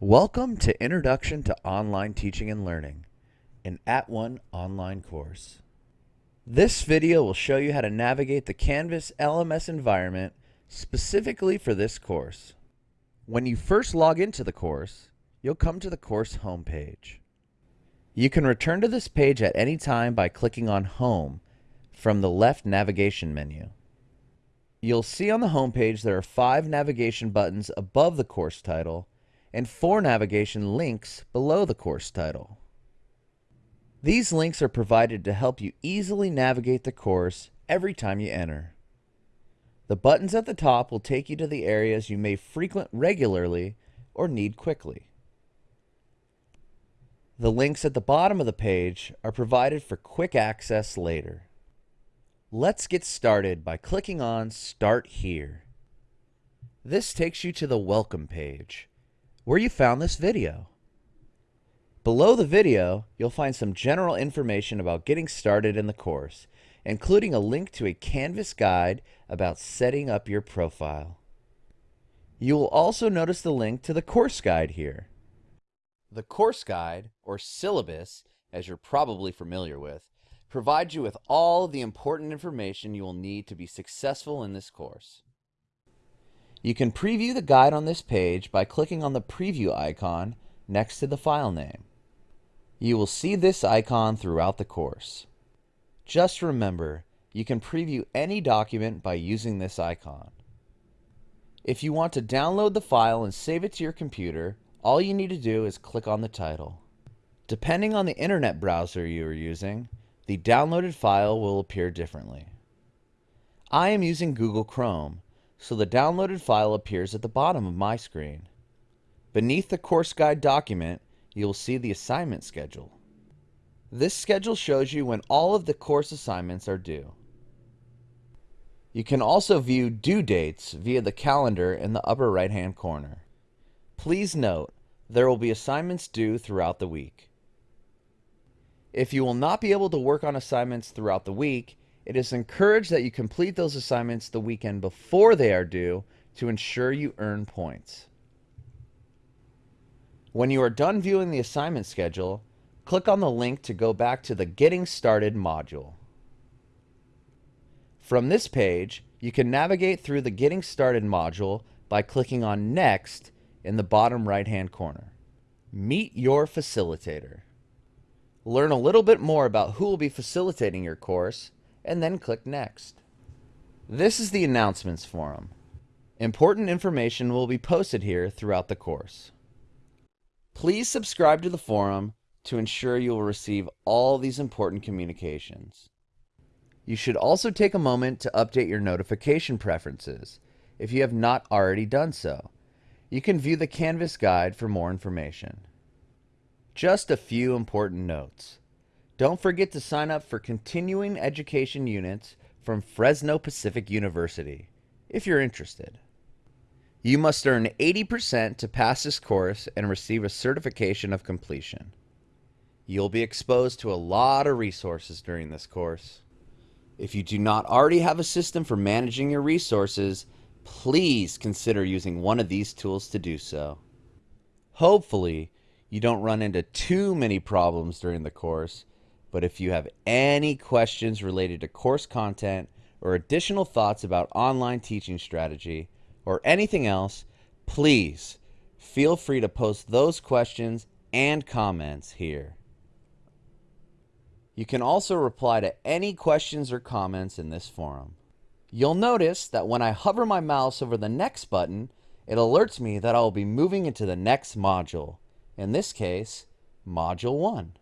Welcome to Introduction to Online Teaching and Learning, an At One online course. This video will show you how to navigate the Canvas LMS environment specifically for this course. When you first log into the course, you'll come to the course homepage. You can return to this page at any time by clicking on Home from the left navigation menu. You'll see on the homepage there are five navigation buttons above the course title and four navigation links below the course title. These links are provided to help you easily navigate the course every time you enter. The buttons at the top will take you to the areas you may frequent regularly or need quickly. The links at the bottom of the page are provided for quick access later. Let's get started by clicking on Start Here. This takes you to the Welcome page, where you found this video. Below the video, you'll find some general information about getting started in the course, including a link to a Canvas guide about setting up your profile. You will also notice the link to the course guide here. The course guide, or syllabus, as you're probably familiar with, provides you with all the important information you will need to be successful in this course. You can preview the guide on this page by clicking on the preview icon next to the file name. You will see this icon throughout the course. Just remember, you can preview any document by using this icon. If you want to download the file and save it to your computer, all you need to do is click on the title. Depending on the internet browser you are using, the downloaded file will appear differently. I am using Google Chrome, so the downloaded file appears at the bottom of my screen. Beneath the course guide document, you will see the assignment schedule. This schedule shows you when all of the course assignments are due. You can also view due dates via the calendar in the upper right hand corner. Please note, there will be assignments due throughout the week. If you will not be able to work on assignments throughout the week, it is encouraged that you complete those assignments the weekend before they are due to ensure you earn points. When you are done viewing the assignment schedule, click on the link to go back to the Getting Started module. From this page, you can navigate through the Getting Started module by clicking on Next in the bottom right hand corner. Meet your facilitator learn a little bit more about who will be facilitating your course, and then click Next. This is the announcements forum. Important information will be posted here throughout the course. Please subscribe to the forum to ensure you will receive all these important communications. You should also take a moment to update your notification preferences if you have not already done so. You can view the Canvas guide for more information. Just a few important notes. Don't forget to sign up for continuing education units from Fresno Pacific University if you're interested. You must earn 80% to pass this course and receive a certification of completion. You'll be exposed to a lot of resources during this course. If you do not already have a system for managing your resources, please consider using one of these tools to do so. Hopefully, you don't run into too many problems during the course. But if you have any questions related to course content or additional thoughts about online teaching strategy or anything else, please feel free to post those questions and comments here. You can also reply to any questions or comments in this forum. You'll notice that when I hover my mouse over the next button, it alerts me that I will be moving into the next module in this case, Module 1.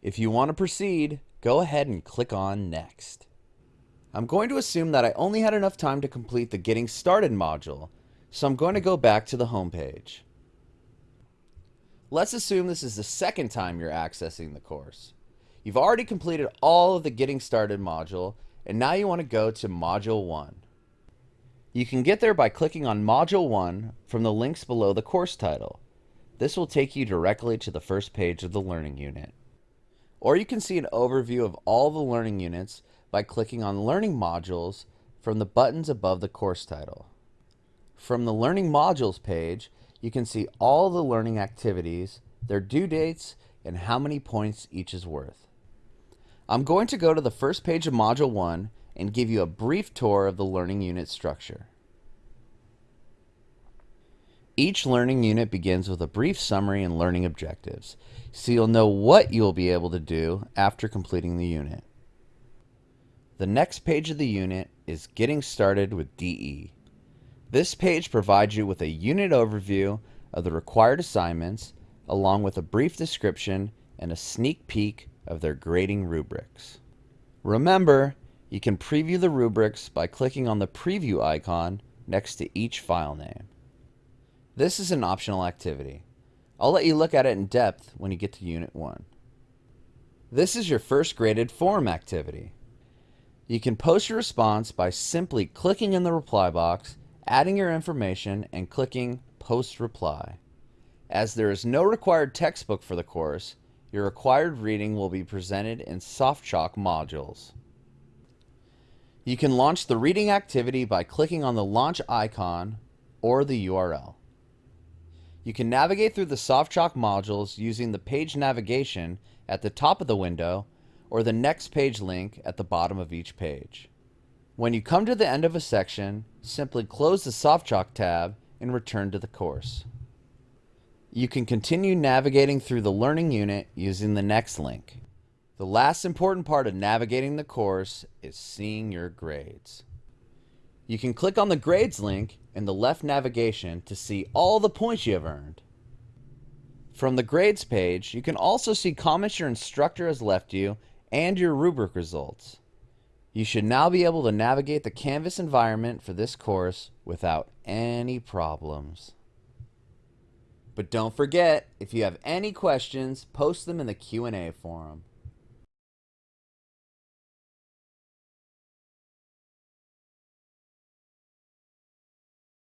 If you want to proceed, go ahead and click on Next. I'm going to assume that I only had enough time to complete the Getting Started module, so I'm going to go back to the home page. Let's assume this is the second time you're accessing the course. You've already completed all of the Getting Started module, and now you want to go to Module 1. You can get there by clicking on Module 1 from the links below the course title. This will take you directly to the first page of the learning unit. Or you can see an overview of all the learning units by clicking on Learning Modules from the buttons above the course title. From the Learning Modules page, you can see all the learning activities, their due dates, and how many points each is worth. I'm going to go to the first page of Module 1 and give you a brief tour of the learning unit structure. Each learning unit begins with a brief summary and learning objectives, so you'll know what you'll be able to do after completing the unit. The next page of the unit is Getting Started with DE. This page provides you with a unit overview of the required assignments, along with a brief description and a sneak peek of their grading rubrics. Remember, you can preview the rubrics by clicking on the preview icon next to each file name. This is an optional activity. I'll let you look at it in depth when you get to Unit 1. This is your first graded form activity. You can post your response by simply clicking in the reply box, adding your information, and clicking Post Reply. As there is no required textbook for the course, your required reading will be presented in SoftChalk modules. You can launch the reading activity by clicking on the launch icon or the URL. You can navigate through the SoftChalk modules using the page navigation at the top of the window or the next page link at the bottom of each page. When you come to the end of a section, simply close the SoftChalk tab and return to the course. You can continue navigating through the learning unit using the next link. The last important part of navigating the course is seeing your grades. You can click on the grades link in the left navigation to see all the points you have earned. From the grades page, you can also see comments your instructor has left you and your rubric results. You should now be able to navigate the Canvas environment for this course without any problems. But don't forget, if you have any questions, post them in the Q&A forum.